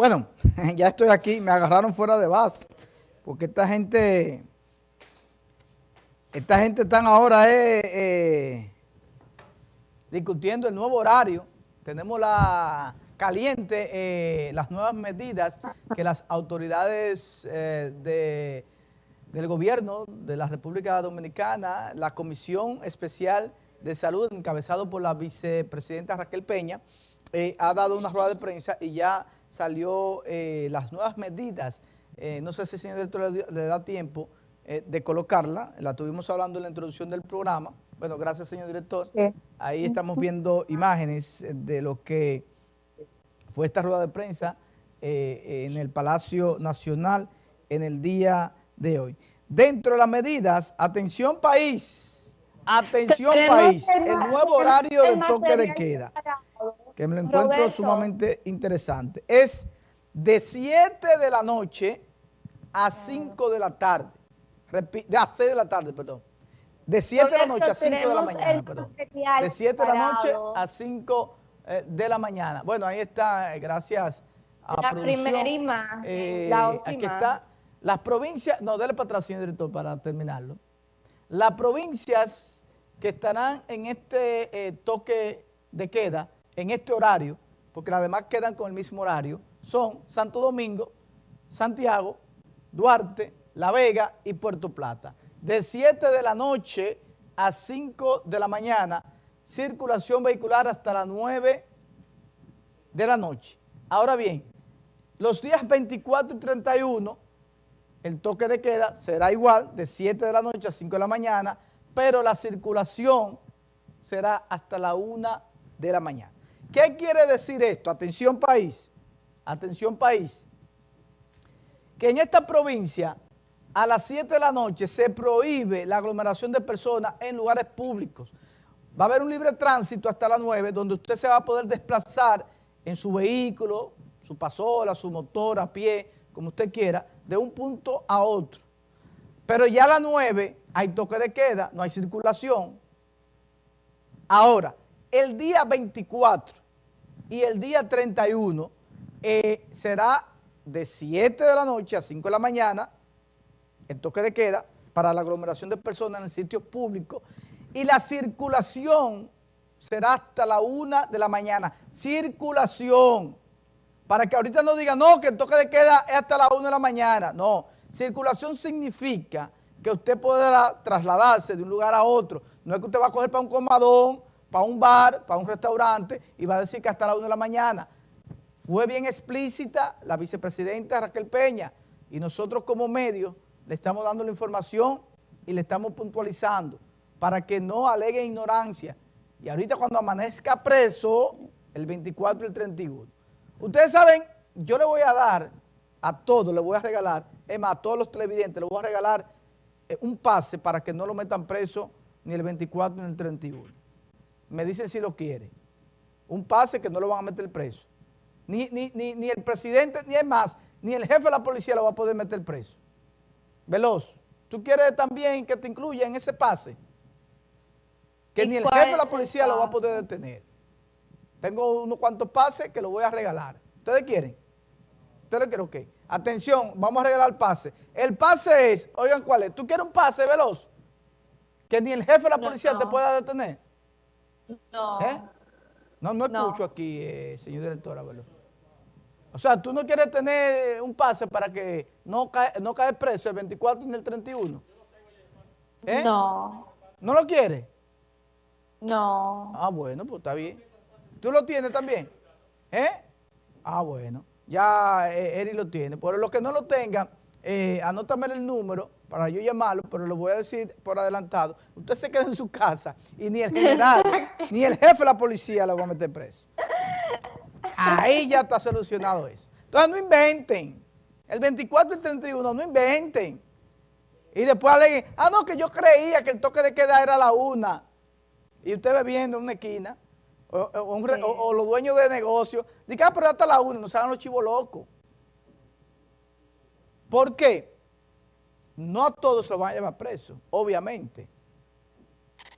Bueno, ya estoy aquí, me agarraron fuera de base, porque esta gente, esta gente están ahora eh, eh, discutiendo el nuevo horario. Tenemos la caliente, eh, las nuevas medidas que las autoridades de, del gobierno de la República Dominicana, la Comisión Especial de Salud, encabezado por la vicepresidenta Raquel Peña, ha dado una rueda de prensa y ya salió eh, las nuevas medidas, eh, no sé si el señor director le, da tiempo eh, de colocarla, la tuvimos hablando en la introducción del programa, bueno, gracias señor director, ahí estamos viendo imágenes de lo que fue esta rueda de prensa en el Palacio Nacional en el día de hoy. Dentro de las medidas, atención país, atención país, el nuevo horario del toque de queda que me lo encuentro sumamente interesante. Es de 7 de la noche a 5 de la tarde. De a 6 de la tarde, perdón. De 7 de la noche a 5 de la mañana, perdón. De 7 de la noche a 5 eh, de la mañana. Bueno, ahí está, eh, gracias a la primera imagen, eh, la última. Aquí está. Las provincias, no, dale para atrás, señor director, para terminarlo. Las provincias que estarán en este toque de queda en este horario, porque las demás quedan con el mismo horario, son Santo Domingo, Santiago, Duarte, La Vega y Puerto Plata. De 7 de la noche a 5 de la mañana, circulación vehicular hasta las 9 de la noche. Ahora bien, los días 24 y 31, el toque de queda será igual, de 7 de la noche a 5 de la mañana, pero la circulación será hasta la 1 de la mañana. ¿Qué quiere decir esto? Atención país, atención país, que en esta provincia a las 7 de la noche se prohíbe la aglomeración de personas en lugares públicos. Va a haber un libre tránsito hasta las 9 donde usted se va a poder desplazar en su vehículo, su pasola, su motor, a pie, como usted quiera, de un punto a otro. Pero ya a las 9 hay toque de queda, no hay circulación. Ahora, el día 24 y el día 31 eh, será de 7 de la noche a 5 de la mañana, el toque de queda, para la aglomeración de personas en el sitio público y la circulación será hasta la 1 de la mañana. Circulación. Para que ahorita no digan, no, que el toque de queda es hasta la 1 de la mañana. No, circulación significa que usted podrá trasladarse de un lugar a otro. No es que usted va a coger para un comadón para un bar, para un restaurante y va a decir que hasta la 1 de la mañana. Fue bien explícita la vicepresidenta Raquel Peña y nosotros como medio le estamos dando la información y le estamos puntualizando para que no alegue ignorancia. Y ahorita cuando amanezca preso, el 24 y el 31. Ustedes saben, yo le voy a dar a todos, le voy a regalar, es más, a todos los televidentes, le voy a regalar eh, un pase para que no lo metan preso ni el 24 ni el 31 me dicen si lo quiere. Un pase que no lo van a meter preso. Ni, ni, el presidente, ni es más, ni el jefe de la policía lo va a poder meter preso. Veloz, ¿tú quieres también que te incluya en ese pase? Que ni el jefe de la policía lo va a poder detener. Tengo unos cuantos pases que lo voy a regalar. ¿Ustedes quieren? ¿Ustedes quieren? Ok. Atención, vamos a regalar el pase. El pase es, oigan cuál es, ¿tú quieres un pase veloz? Que ni el jefe de la policía te pueda detener. No. ¿Eh? No, no escucho aquí, eh, señor director, O sea, tú no quieres tener un pase para que no cae, no cae preso el 24 ni el 31. ¿Eh? No. ¿No lo quieres? No. Ah, bueno, pues está bien. ¿Tú lo tienes también? ¿Eh? Ah, bueno. Ya eh, Eri lo tiene. Por los que no lo tengan, eh, anótame el número para yo llamarlo, pero lo voy a decir por adelantado. Usted se queda en su casa y ni el general, ni el jefe de la policía lo va a meter preso. Ahí ya está solucionado eso. Entonces no inventen. El 24 y el 31, no inventen. Y después aleguen, ah, no, que yo creía que el toque de queda era la una. Y usted bebiendo en una esquina, o, los dueños de negocios, digan, ah, pero hasta la una, no se hagan los chivos locos. ¿Por qué? No a todos se lo van a llevar preso, obviamente.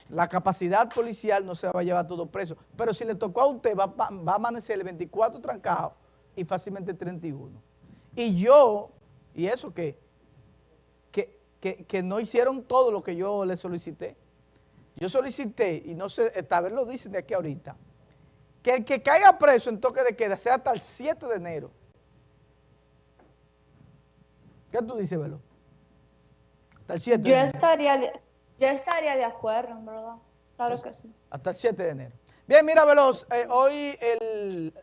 La capacidad policial no se va a llevar todo preso. Pero si le tocó a usted, va, a amanecer el 24 trancado y fácilmente 31. Y yo, y eso que, que, que, que no hicieron todo lo que yo les solicité. Yo solicité, y no sé, tal vez lo dicen de aquí ahorita, que el que caiga preso en toque de queda sea hasta el 7 de enero. ¿Qué tú dices, Velo? Hasta el 7 yo Estaría, yo estaría de acuerdo, en verdad. Claro que sí. Hasta el 7 de enero. Bien, mira, Veloz, eh, hoy el,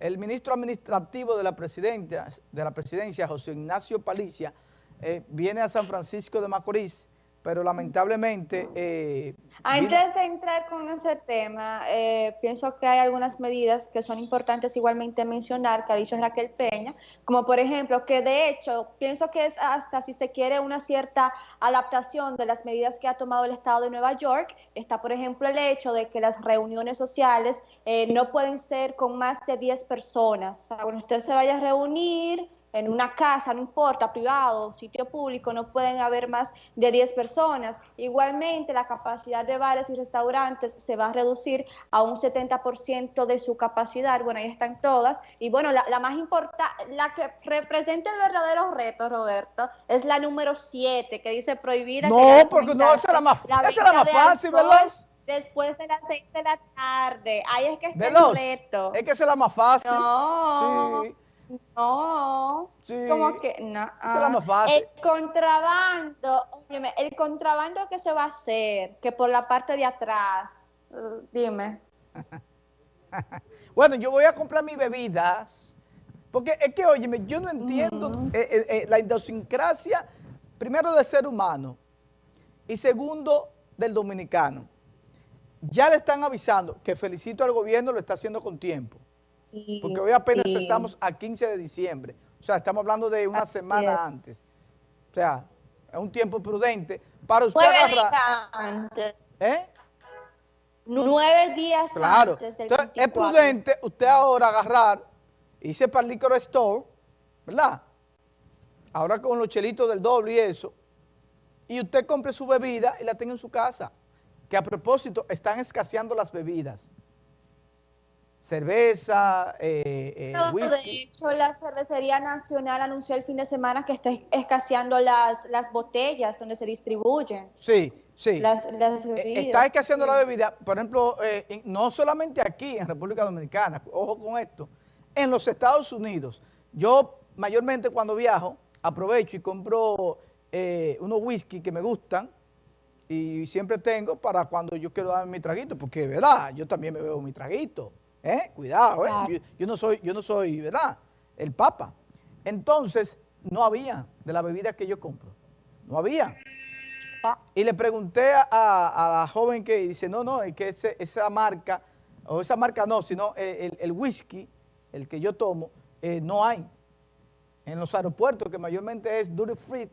el, ministro administrativo de la, presidencia, de la presidencia, José Ignacio Palicia, eh, viene a San Francisco de Macorís pero lamentablemente... Eh, Antes de entrar con ese tema, eh, pienso que hay algunas medidas que son importantes igualmente mencionar, que ha dicho Raquel Peña, como por ejemplo, que de hecho, pienso que es hasta si se quiere una cierta adaptación de las medidas que ha tomado el Estado de Nueva York, está por ejemplo el hecho de que las reuniones sociales eh, no pueden ser con más de 10 personas. cuando usted se vaya a reunir en una casa, no importa, privado, sitio público, no pueden haber más de 10 personas. Igualmente, la capacidad de bares y restaurantes se va a reducir a un 70% de su capacidad. Bueno, ahí están todas. Y bueno, la, más importante, la que representa el verdadero reto, Roberto, es la número 7, que dice prohibida. No, porque no, esa es la más, esa es la más fácil, ¿verdad? Después de las 6 de la tarde. Ahí es que está el reto. Es que esa es la más fácil. No. Sí. No, sí, como que no. Esa es la más fácil. El contrabando, el contrabando que se va a hacer, que por la parte de atrás, dime. bueno, yo voy a comprar mis bebidas, porque es que, óyeme, yo no entiendo eh, eh, eh, la idiosincrasia, primero del ser humano, y segundo, del dominicano. Ya le están avisando, que felicito al gobierno, lo está haciendo con tiempo porque hoy apenas estamos a 15 de diciembre. O sea, estamos hablando de una semana antes. O sea, es un tiempo prudente para usted agarrar... antes. ¿Eh? Nueve días claro. antes del Entonces, es prudente usted ahora agarrar, irse para el liquor store, ¿verdad? Ahora con los chelitos del doble y eso, y usted compre su bebida y la tenga en su casa. Que a propósito, están escaseando las bebidas cerveza, eh, eh, whisky. De hecho, la Cervecería Nacional anunció el fin de semana que está escaseando las, las botellas donde se distribuyen. Sí, sí. Las, eh, Está escaseando la bebida, por ejemplo, no solamente aquí en República Dominicana, ojo con esto, en los Estados Unidos. Yo mayormente cuando viajo aprovecho y compro unos whisky que me gustan, y siempre tengo para cuando yo quiero darme mi traguito, porque, ¿verdad? Yo también me bebo mi traguito. ¿Eh? Cuidado, ¿eh? Yo, no soy, yo no soy, ¿verdad? El Papa. Entonces, no había de la bebida que yo compro. No había. Ah. Y le pregunté a, la joven que dice, no, no, es que esa marca, o esa marca no, sino el, whisky, el que yo tomo, eh, no hay. En los aeropuertos, que mayormente es duty free,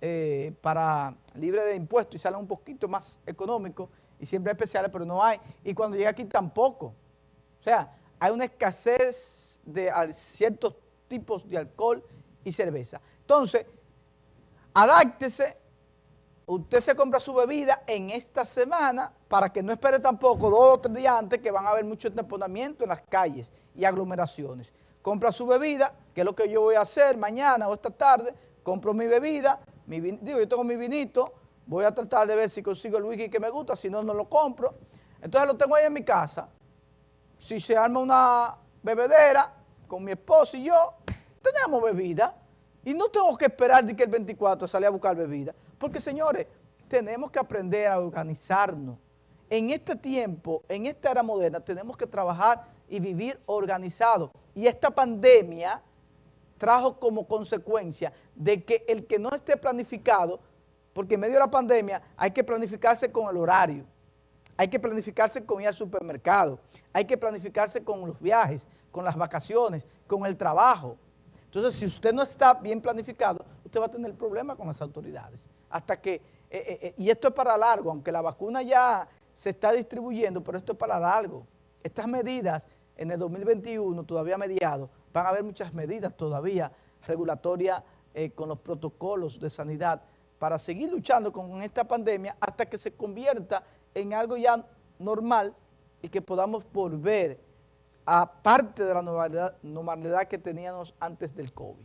eh, para libre de impuestos y sale un poquito más económico y siempre especiales, pero no hay. Y cuando llega aquí tampoco. O sea, hay una escasez de ciertos tipos de alcohol y cerveza. Entonces, adáctese, usted se compra su bebida en esta semana para que no espere tampoco dos o tres días antes que van a haber mucho temponamiento en las calles y aglomeraciones. Compra su bebida, que es lo que yo voy a hacer mañana o esta tarde, compro mi bebida, mi digo, yo tengo mi vinito, voy a tratar de ver si consigo el whisky que me gusta, si no, no lo compro. Entonces lo tengo ahí en mi casa, si se arma una bebedera con mi esposo y yo, tenemos bebida. Y no tengo que esperar de que el 24 sale a buscar bebida. Porque, señores, tenemos que aprender a organizarnos. En este tiempo, en esta era moderna, tenemos que trabajar y vivir organizados. Y esta pandemia trajo como consecuencia de que el que no esté planificado, porque en medio de la pandemia hay que planificarse con el horario hay que planificarse con ir al supermercado, hay que planificarse con los viajes, con las vacaciones, con el trabajo. Entonces, si usted no está bien planificado, usted va a tener problemas con las autoridades. Hasta que, eh, eh, eh, y esto es para largo, aunque la vacuna ya se está distribuyendo, pero esto es para largo. Estas medidas en el 2021, todavía mediado, van a haber muchas medidas todavía regulatorias con los protocolos de sanidad para seguir luchando con esta pandemia hasta que se convierta en algo ya normal y que podamos volver a parte de la normalidad, normalidad que teníamos antes del COVID.